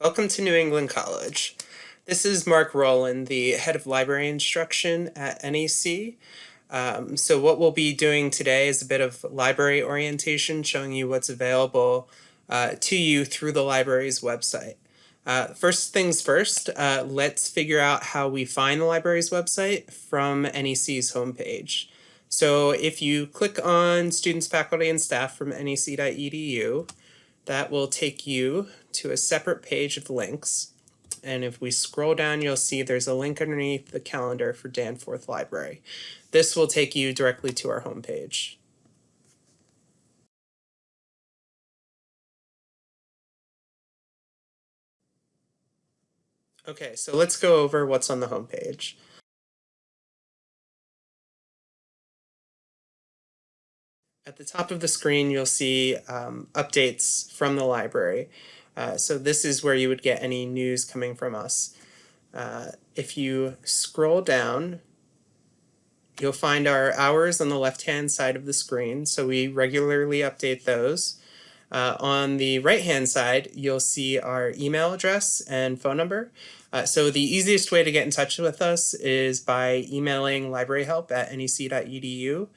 Welcome to New England College. This is Mark Rowland, the head of library instruction at NEC. Um, so what we'll be doing today is a bit of library orientation, showing you what's available uh, to you through the library's website. Uh, first things first, uh, let's figure out how we find the library's website from NEC's homepage. So if you click on students, faculty, and staff from nec.edu, that will take you to a separate page of links. And if we scroll down, you'll see there's a link underneath the calendar for Danforth Library. This will take you directly to our homepage. Okay, so let's go over what's on the homepage. At the top of the screen, you'll see um, updates from the library. Uh, so this is where you would get any news coming from us. Uh, if you scroll down, you'll find our hours on the left-hand side of the screen. So we regularly update those. Uh, on the right-hand side, you'll see our email address and phone number. Uh, so the easiest way to get in touch with us is by emailing libraryhelp at nec.edu.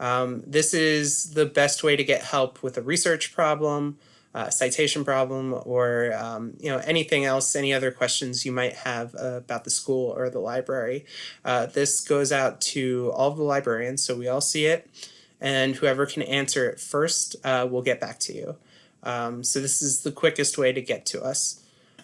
Um, this is the best way to get help with a research problem, uh, citation problem, or um, you know anything else, any other questions you might have uh, about the school or the library. Uh, this goes out to all of the librarians, so we all see it, and whoever can answer it first uh, will get back to you. Um, so this is the quickest way to get to us.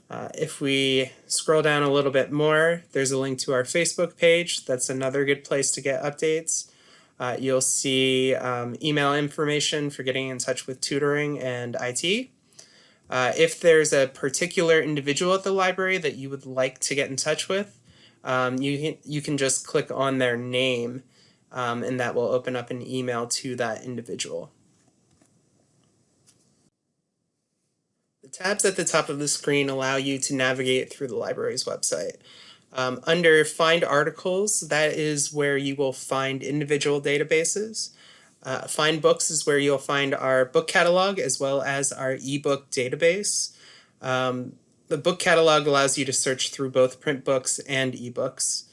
Uh, if we scroll down a little bit more, there's a link to our Facebook page. That's another good place to get updates. Uh, you'll see um, email information for getting in touch with tutoring and IT. Uh, if there's a particular individual at the library that you would like to get in touch with, um, you, can, you can just click on their name um, and that will open up an email to that individual. The tabs at the top of the screen allow you to navigate through the library's website. Um, under Find Articles, that is where you will find individual databases. Uh, find Books is where you'll find our book catalog as well as our ebook database. Um, the book catalog allows you to search through both print books and ebooks.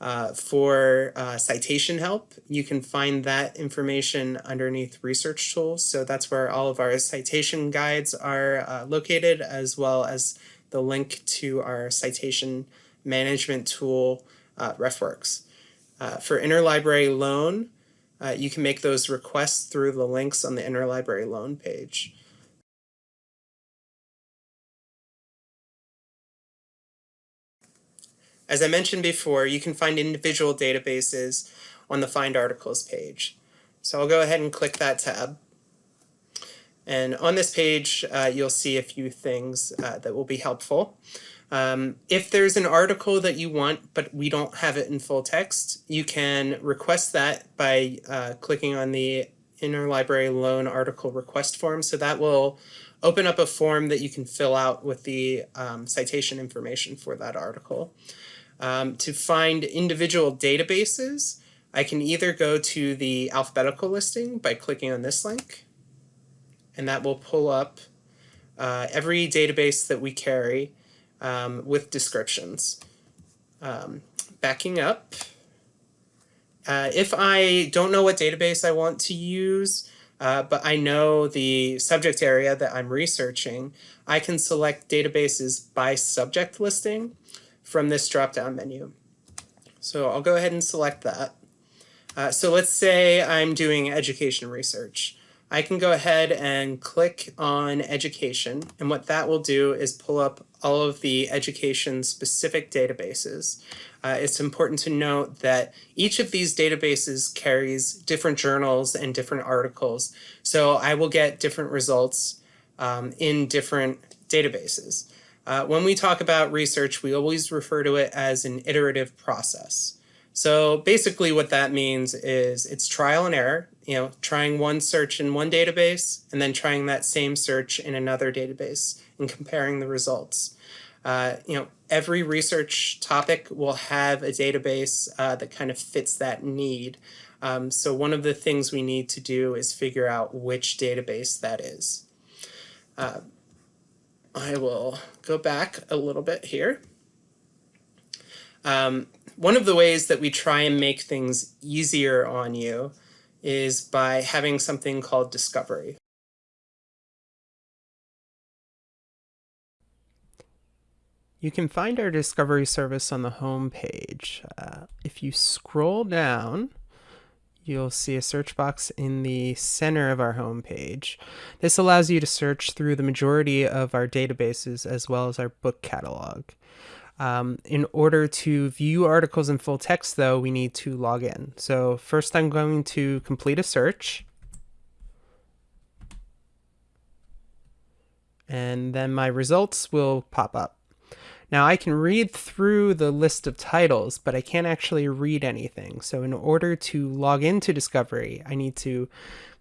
Uh, for uh, citation help, you can find that information underneath research tools. So that's where all of our citation guides are uh, located, as well as the link to our citation management tool, uh, RefWorks. Uh, for interlibrary loan, uh, you can make those requests through the links on the interlibrary loan page. As I mentioned before, you can find individual databases on the Find Articles page. So I'll go ahead and click that tab. And on this page, uh, you'll see a few things uh, that will be helpful. Um, if there's an article that you want, but we don't have it in full text, you can request that by uh, clicking on the Interlibrary Loan Article Request form. So that will open up a form that you can fill out with the um, citation information for that article. Um, to find individual databases, I can either go to the alphabetical listing by clicking on this link, and that will pull up uh, every database that we carry um, with descriptions. Um, backing up, uh, if I don't know what database I want to use, uh, but I know the subject area that I'm researching, I can select databases by subject listing from this drop-down menu. So I'll go ahead and select that. Uh, so let's say I'm doing education research. I can go ahead and click on education. And what that will do is pull up all of the education specific databases. Uh, it's important to note that each of these databases carries different journals and different articles. So I will get different results um, in different databases. Uh, when we talk about research, we always refer to it as an iterative process. So basically what that means is it's trial and error, you know, trying one search in one database and then trying that same search in another database and comparing the results. Uh, you know, every research topic will have a database uh, that kind of fits that need. Um, so one of the things we need to do is figure out which database that is. Uh, I will go back a little bit here. Um, one of the ways that we try and make things easier on you is by having something called discovery. You can find our discovery service on the home page. Uh, if you scroll down, you'll see a search box in the center of our home page. This allows you to search through the majority of our databases as well as our book catalog. Um, in order to view articles in full text, though, we need to log in. So first I'm going to complete a search. And then my results will pop up. Now I can read through the list of titles, but I can't actually read anything. So in order to log into Discovery, I need to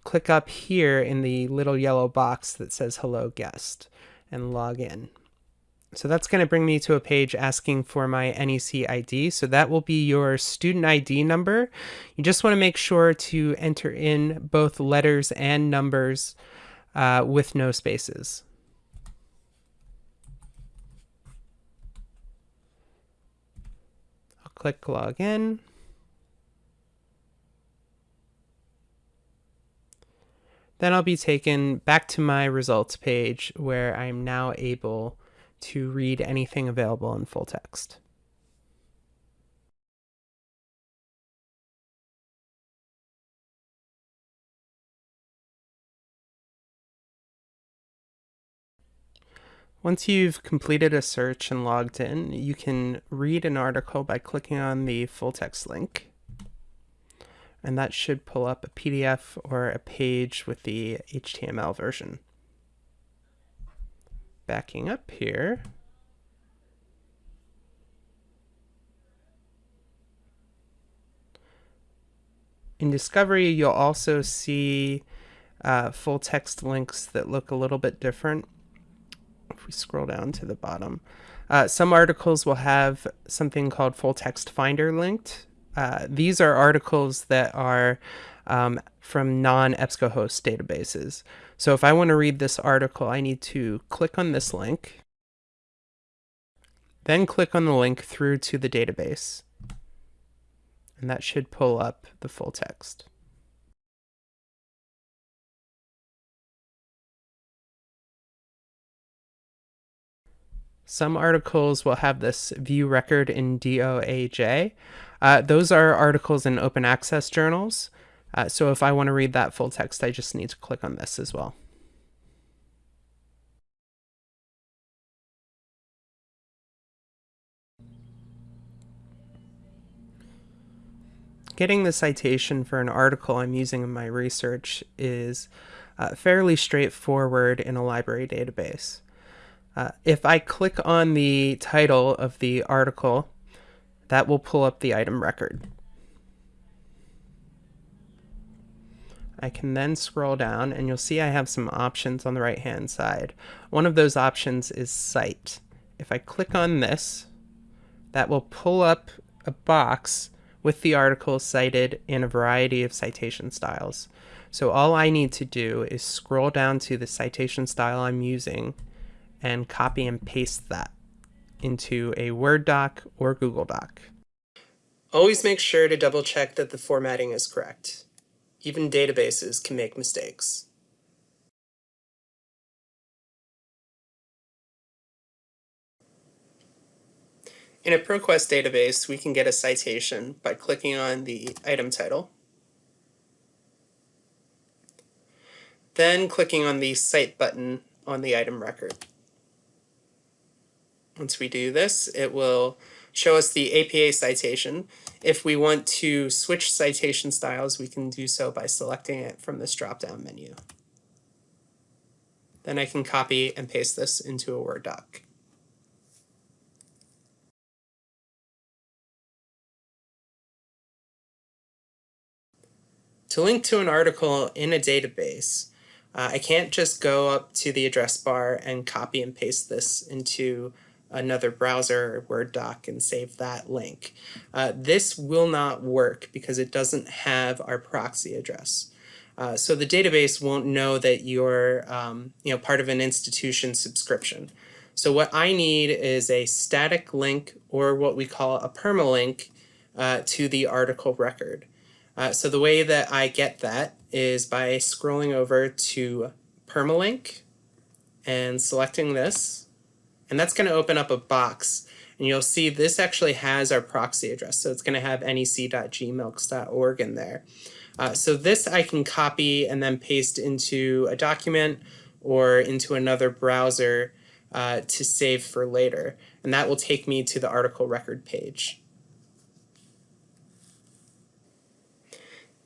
click up here in the little yellow box that says hello guest and log in. So that's going to bring me to a page asking for my NEC ID. So that will be your student ID number. You just want to make sure to enter in both letters and numbers uh, with no spaces. I'll click login. Then I'll be taken back to my results page where I'm now able to read anything available in full text. Once you've completed a search and logged in, you can read an article by clicking on the full text link. And that should pull up a PDF or a page with the HTML version backing up here. In Discovery, you'll also see uh, full text links that look a little bit different. If we scroll down to the bottom, uh, some articles will have something called full text finder linked. Uh, these are articles that are um, from non-EBSCOhost databases. So if I want to read this article, I need to click on this link, then click on the link through to the database. And that should pull up the full text. Some articles will have this view record in DOAJ. Uh, those are articles in open access journals. Uh, so if I want to read that full text, I just need to click on this as well. Getting the citation for an article I'm using in my research is uh, fairly straightforward in a library database. Uh, if I click on the title of the article, that will pull up the item record. I can then scroll down and you'll see I have some options on the right hand side. One of those options is cite. If I click on this, that will pull up a box with the article cited in a variety of citation styles. So all I need to do is scroll down to the citation style I'm using and copy and paste that into a Word doc or Google Doc. Always make sure to double check that the formatting is correct. Even databases can make mistakes. In a ProQuest database, we can get a citation by clicking on the item title, then clicking on the Cite button on the item record. Once we do this, it will show us the APA citation. If we want to switch citation styles, we can do so by selecting it from this drop-down menu. Then I can copy and paste this into a Word doc. To link to an article in a database, uh, I can't just go up to the address bar and copy and paste this into another browser Word doc and save that link. Uh, this will not work because it doesn't have our proxy address. Uh, so the database won't know that you're um, you know, part of an institution subscription. So what I need is a static link or what we call a permalink uh, to the article record. Uh, so the way that I get that is by scrolling over to permalink and selecting this. And that's going to open up a box. And you'll see this actually has our proxy address. So it's going to have nec.gmilcs.org in there. Uh, so this I can copy and then paste into a document or into another browser uh, to save for later. And that will take me to the article record page.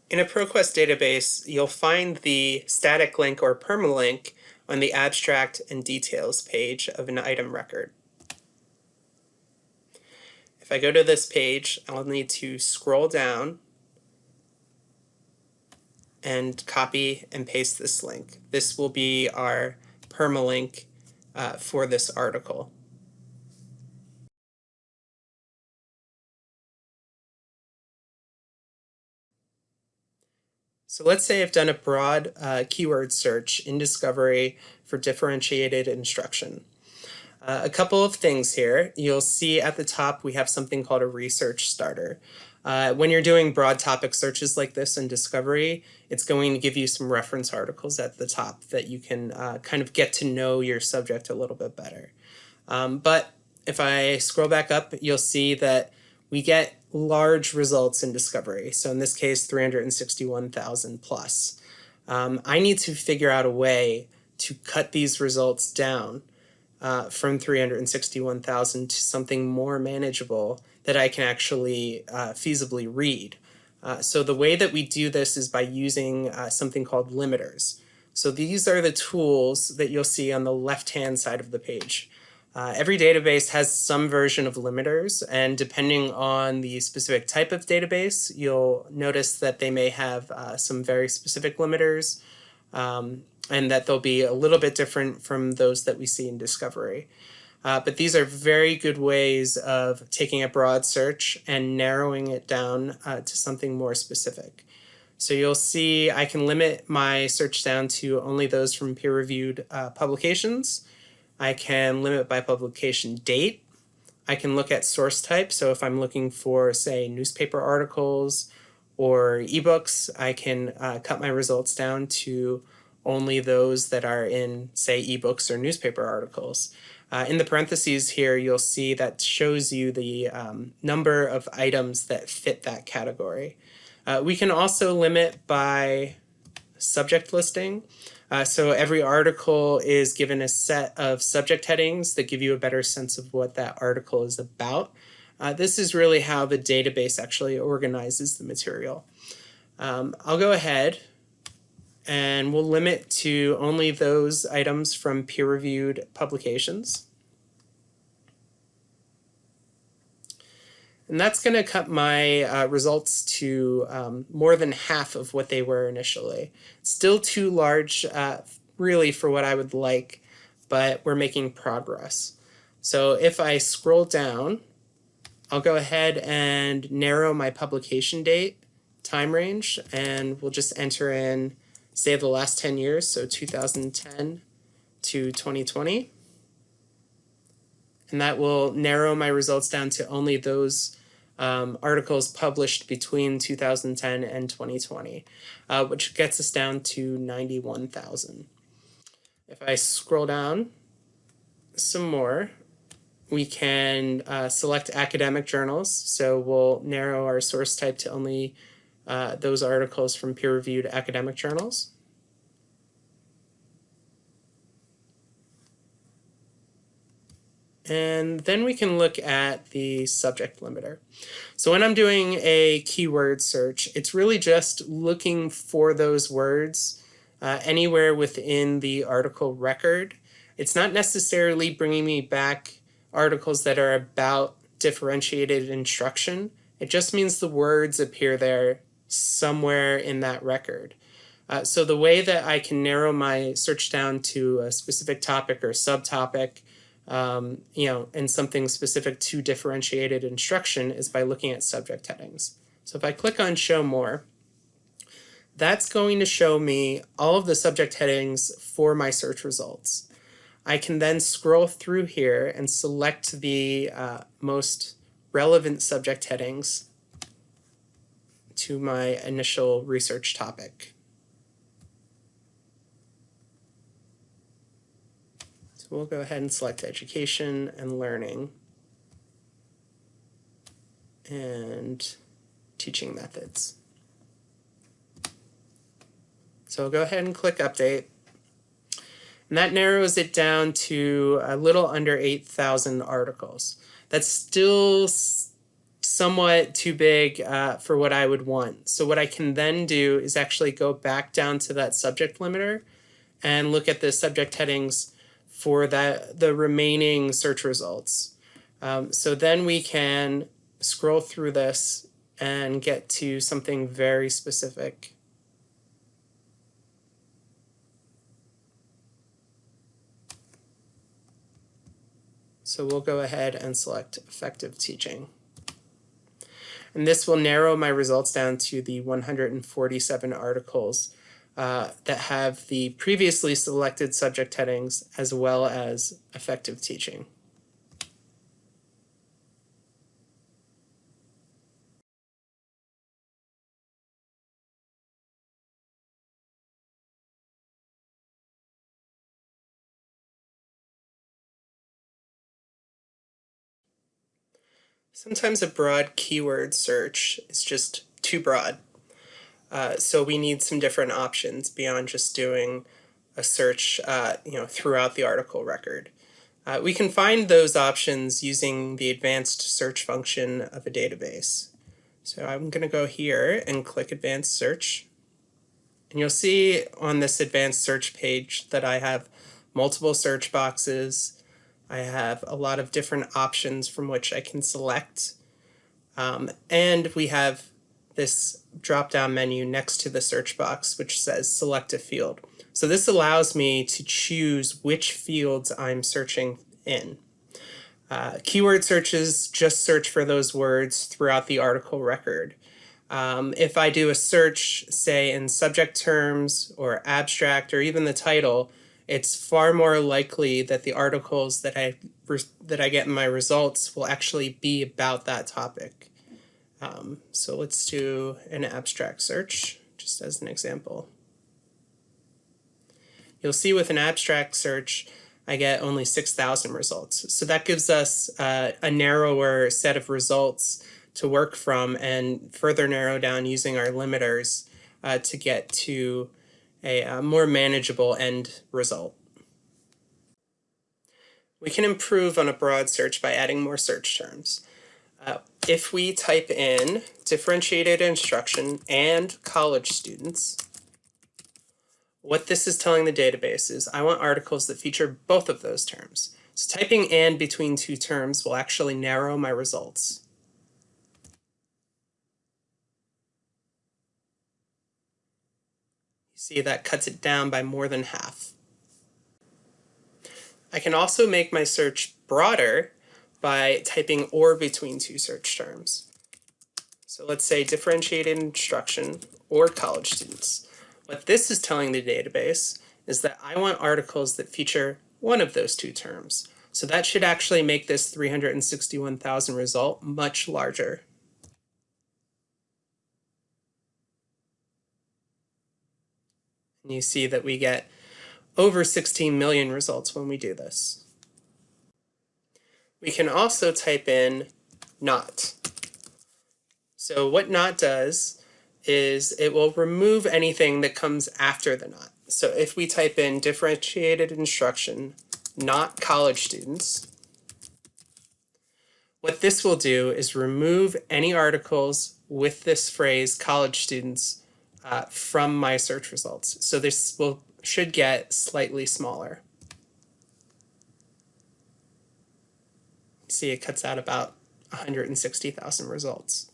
In a ProQuest database, you'll find the static link or permalink on the abstract and details page of an item record. If I go to this page, I'll need to scroll down and copy and paste this link. This will be our permalink uh, for this article. So let's say I've done a broad uh, keyword search in Discovery for differentiated instruction. Uh, a couple of things here. You'll see at the top we have something called a research starter. Uh, when you're doing broad topic searches like this in Discovery, it's going to give you some reference articles at the top that you can uh, kind of get to know your subject a little bit better. Um, but if I scroll back up, you'll see that we get large results in discovery. So in this case, 361,000 plus. Um, I need to figure out a way to cut these results down uh, from 361,000 to something more manageable that I can actually uh, feasibly read. Uh, so the way that we do this is by using uh, something called limiters. So these are the tools that you'll see on the left-hand side of the page. Uh, every database has some version of limiters, and depending on the specific type of database, you'll notice that they may have uh, some very specific limiters, um, and that they'll be a little bit different from those that we see in Discovery. Uh, but these are very good ways of taking a broad search and narrowing it down uh, to something more specific. So you'll see I can limit my search down to only those from peer-reviewed uh, publications, I can limit by publication date. I can look at source type. So if I'm looking for, say, newspaper articles or ebooks, I can uh, cut my results down to only those that are in, say, ebooks or newspaper articles. Uh, in the parentheses here, you'll see that shows you the um, number of items that fit that category. Uh, we can also limit by subject listing. Uh, so every article is given a set of subject headings that give you a better sense of what that article is about. Uh, this is really how the database actually organizes the material. Um, I'll go ahead and we'll limit to only those items from peer-reviewed publications. And that's going to cut my uh, results to um, more than half of what they were initially. Still too large, uh, really, for what I would like, but we're making progress. So if I scroll down, I'll go ahead and narrow my publication date time range, and we'll just enter in, say, the last 10 years, so 2010 to 2020 and that will narrow my results down to only those um, articles published between 2010 and 2020, uh, which gets us down to 91,000. If I scroll down some more, we can uh, select academic journals. So we'll narrow our source type to only uh, those articles from peer-reviewed academic journals. And then we can look at the subject limiter. So when I'm doing a keyword search, it's really just looking for those words uh, anywhere within the article record. It's not necessarily bringing me back articles that are about differentiated instruction. It just means the words appear there somewhere in that record. Uh, so the way that I can narrow my search down to a specific topic or subtopic um, you know, and something specific to differentiated instruction is by looking at subject headings. So if I click on show more, that's going to show me all of the subject headings for my search results. I can then scroll through here and select the uh, most relevant subject headings to my initial research topic. So we'll go ahead and select education and learning and teaching methods. So I'll go ahead and click update. And that narrows it down to a little under 8,000 articles. That's still somewhat too big uh, for what I would want. So what I can then do is actually go back down to that subject limiter and look at the subject headings for that the remaining search results. Um, so then we can scroll through this and get to something very specific. So we'll go ahead and select effective teaching. And this will narrow my results down to the 147 articles uh, that have the previously selected subject headings as well as effective teaching. Sometimes a broad keyword search is just too broad. Uh, so we need some different options beyond just doing a search uh, you know, throughout the article record. Uh, we can find those options using the advanced search function of a database. So I'm going to go here and click advanced search. And you'll see on this advanced search page that I have multiple search boxes, I have a lot of different options from which I can select. Um, and we have this drop-down menu next to the search box, which says select a field. So this allows me to choose which fields I'm searching in. Uh, keyword searches just search for those words throughout the article record. Um, if I do a search, say in subject terms or abstract or even the title, it's far more likely that the articles that I that I get in my results will actually be about that topic. Um, so let's do an abstract search, just as an example. You'll see with an abstract search, I get only 6,000 results. So that gives us uh, a narrower set of results to work from and further narrow down using our limiters uh, to get to a, a uh, more manageable end result. We can improve on a broad search by adding more search terms. Uh, if we type in differentiated instruction and college students, what this is telling the database is I want articles that feature both of those terms. So typing and between two terms will actually narrow my results. You see that cuts it down by more than half. I can also make my search broader by typing or between two search terms. So let's say differentiated instruction or college students. What this is telling the database is that I want articles that feature one of those two terms. So that should actually make this 361,000 result much larger. And you see that we get over 16 million results when we do this. We can also type in not. So what not does is it will remove anything that comes after the not. So if we type in differentiated instruction, not college students, what this will do is remove any articles with this phrase college students uh, from my search results. So this will should get slightly smaller. See, it cuts out about 160,000 results.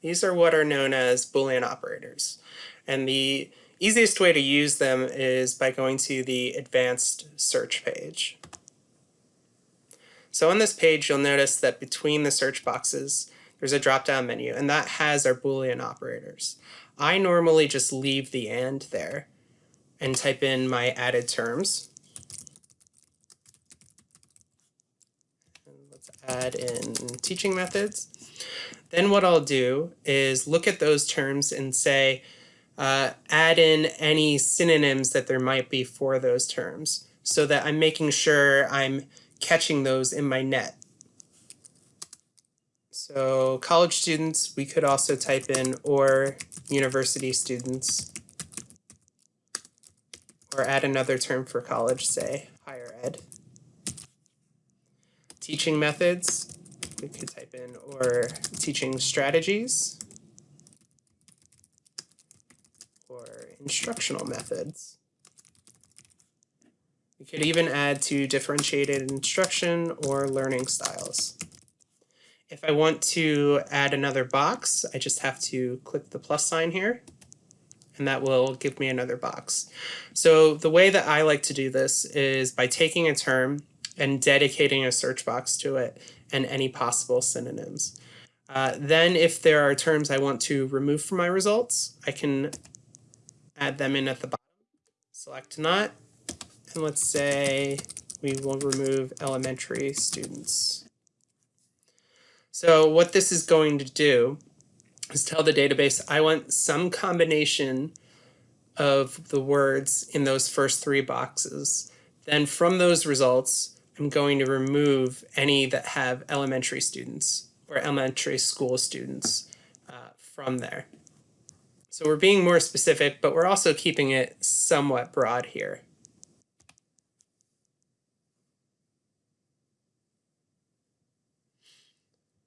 These are what are known as Boolean operators. And the easiest way to use them is by going to the advanced search page. So on this page, you'll notice that between the search boxes, there's a drop down menu, and that has our Boolean operators. I normally just leave the and there and type in my added terms. And let's add in teaching methods. Then what I'll do is look at those terms and say, uh, add in any synonyms that there might be for those terms so that I'm making sure I'm catching those in my net. So college students, we could also type in or university students or add another term for college, say. Teaching methods, we could type in or teaching strategies or instructional methods. We could even add to differentiated instruction or learning styles. If I want to add another box, I just have to click the plus sign here and that will give me another box. So the way that I like to do this is by taking a term and dedicating a search box to it and any possible synonyms. Uh, then if there are terms I want to remove from my results, I can add them in at the bottom. Select not, and let's say we will remove elementary students. So what this is going to do is tell the database I want some combination of the words in those first three boxes. Then from those results, I'm going to remove any that have elementary students or elementary school students uh, from there. So we're being more specific, but we're also keeping it somewhat broad here.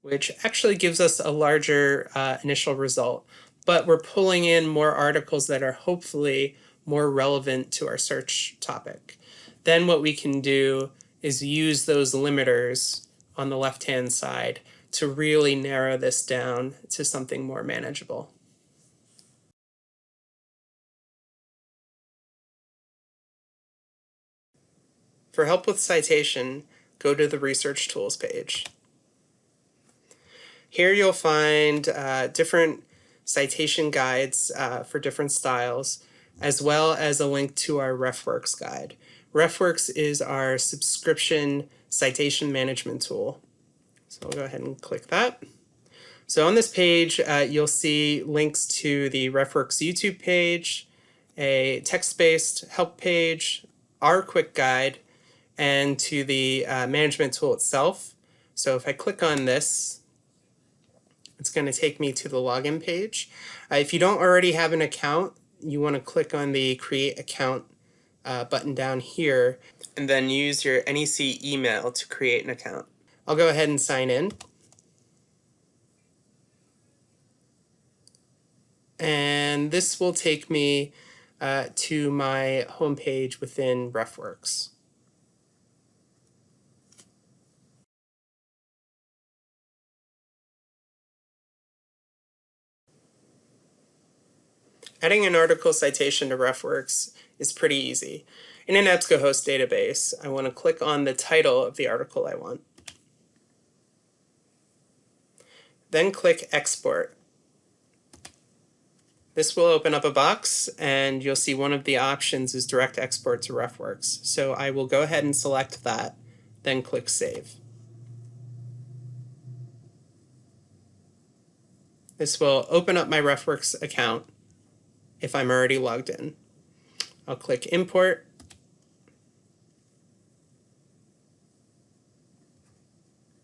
which actually gives us a larger uh, initial result. But we're pulling in more articles that are hopefully more relevant to our search topic. Then what we can do is use those limiters on the left-hand side to really narrow this down to something more manageable. For help with citation, go to the Research Tools page. Here you'll find uh, different citation guides uh, for different styles, as well as a link to our RefWorks guide. RefWorks is our subscription citation management tool. So I'll go ahead and click that. So on this page, uh, you'll see links to the RefWorks YouTube page, a text-based help page, our quick guide, and to the uh, management tool itself. So if I click on this, it's going to take me to the login page. Uh, if you don't already have an account, you want to click on the create account uh, button down here and then use your NEC email to create an account. I'll go ahead and sign in. And this will take me uh, to my homepage within RefWorks. Adding an article citation to RefWorks is pretty easy. In an EBSCOhost database, I want to click on the title of the article I want. Then click Export. This will open up a box and you'll see one of the options is direct export to RefWorks. So I will go ahead and select that, then click Save. This will open up my RefWorks account if I'm already logged in. I'll click import.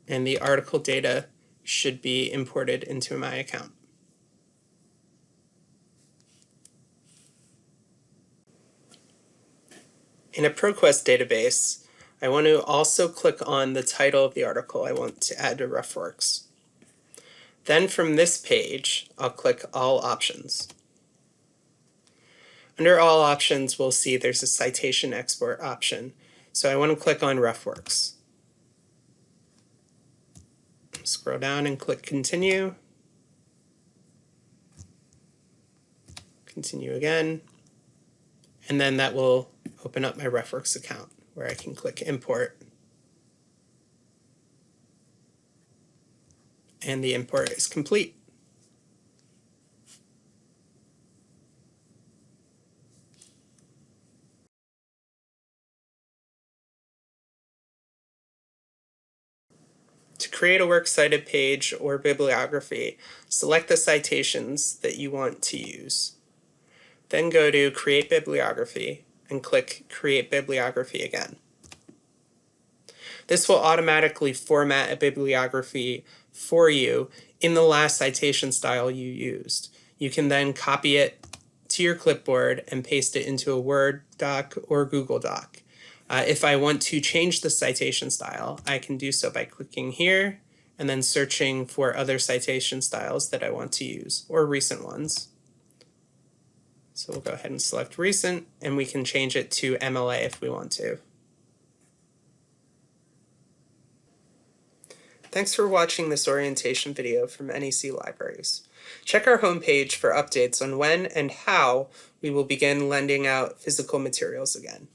And the article data should be imported into my account. In a ProQuest database, I want to also click on the title of the article I want to add to RefWorks. Then from this page, I'll click All Options. Under all options, we'll see there's a citation export option. So I want to click on RefWorks. Scroll down and click continue. Continue again. And then that will open up my RefWorks account where I can click import and the import is complete. To create a works cited page or bibliography, select the citations that you want to use. Then go to Create Bibliography and click Create Bibliography again. This will automatically format a bibliography for you in the last citation style you used. You can then copy it to your clipboard and paste it into a Word doc or Google Doc. Uh, if I want to change the citation style, I can do so by clicking here and then searching for other citation styles that I want to use or recent ones. So we'll go ahead and select recent and we can change it to MLA if we want to. Thanks for watching this orientation video from NEC Libraries. Check our homepage for updates on when and how we will begin lending out physical materials again.